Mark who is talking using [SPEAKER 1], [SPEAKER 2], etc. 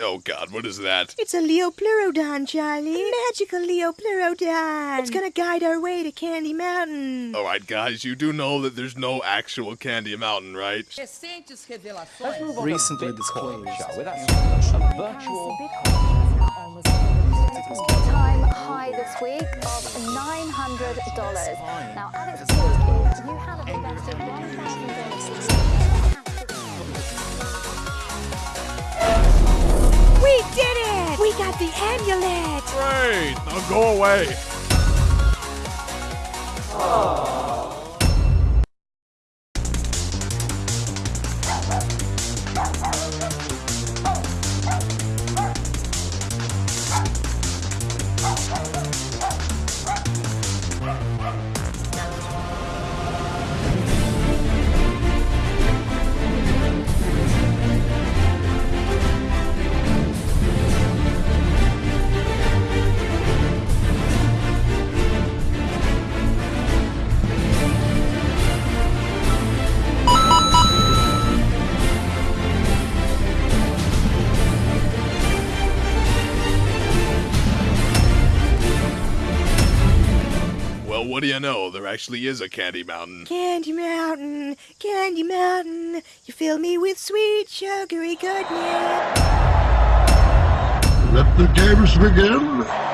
[SPEAKER 1] Oh god, what is that?
[SPEAKER 2] It's a Liopleurodon, Charlie. A magical Liopleurodon. It's gonna guide our way to Candy Mountain.
[SPEAKER 1] Alright, guys, you do know that there's no actual Candy Mountain, right?
[SPEAKER 3] Recentes revelações.
[SPEAKER 4] Recently disclosed.
[SPEAKER 5] shall we? That's a virtual
[SPEAKER 6] Time high this week of $900. Now, at its peak, you have invested $1,000
[SPEAKER 2] it! The amulet!
[SPEAKER 1] Great! Now go away! Oh. Well, what do you know? There actually is a Candy Mountain.
[SPEAKER 2] Candy Mountain, Candy Mountain, you fill me with sweet sugary goodness.
[SPEAKER 7] Let the games begin.